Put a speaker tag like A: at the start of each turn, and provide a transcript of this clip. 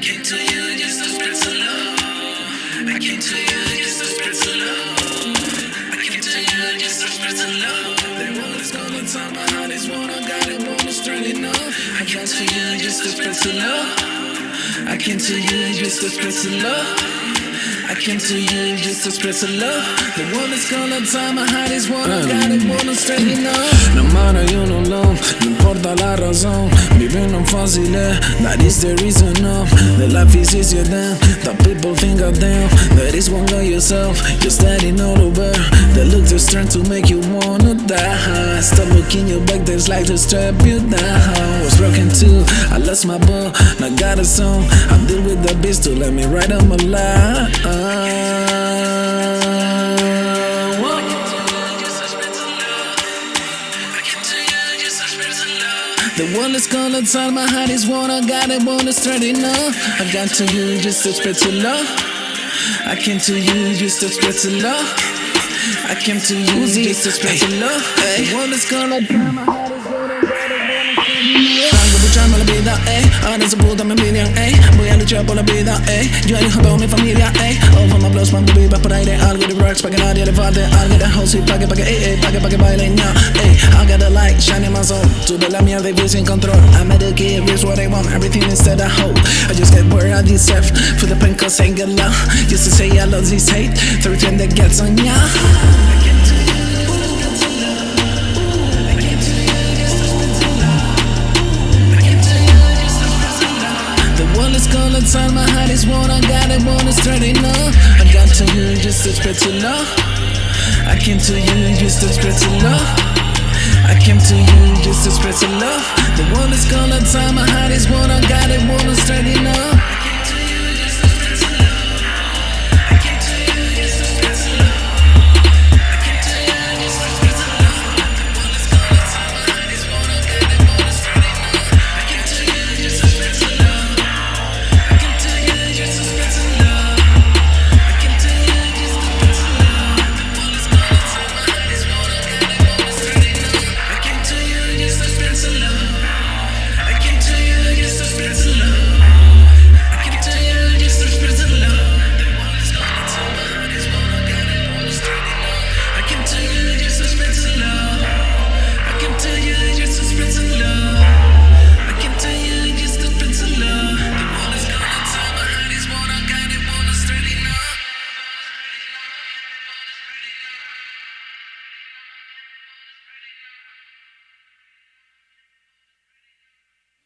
A: came to you just to spread some love. I came to you just to spread some love. I came to you just to spread some love. Want us gonna time my heart is one. I got it, want us strong enough. I came to you just to spread some love. I came to you just to spread some love. I came to you just to spread some love. The one that's gonna time my heart is one. I got it, us strong enough.
B: No matter you no long, no importa la razón. Fácil, eh? that is the reason of The life is easier than the people think of them. That is one guy yourself, you're standing all over. They look to strength to make you wanna die. Stop looking your back, there's like to strap you down. Was broken too, I lost my bow, now got a song. I deal with the beast to let me write on my life The one that's gonna tell my heart is one I got it, wanna straight enough. I got to you just to spread to love. I came to you just to spread to love. I came to you just to spread to love. The one that's gonna tell my heart is one I got it, wanna straight enough. Algo luchando la vida, eh. Ahora puta me envidian, eh. Voy a luchar por la vida, eh. Yo elijo toda mi familia, eh. Over my blows, cuando vivas por aire. Algo de rocks para que nadie le falte. Algo de house y pa' que, pa' que, eh, eh. Pa' que, pa' que baile, ya, eh. I got a shining my soul. Tuve la mierda y sin control. I made a kid, here's what I want. Everything instead of hope. I just get where I deserve. For the pain, cause ain't good love. Used to say I love this hate. Everything that gets on ya. turn my heart is one I got it, wanna straight enough I got to you just to spread to love I came to you just to spread to love I came to you just to spread to love. The one that's gonna is one I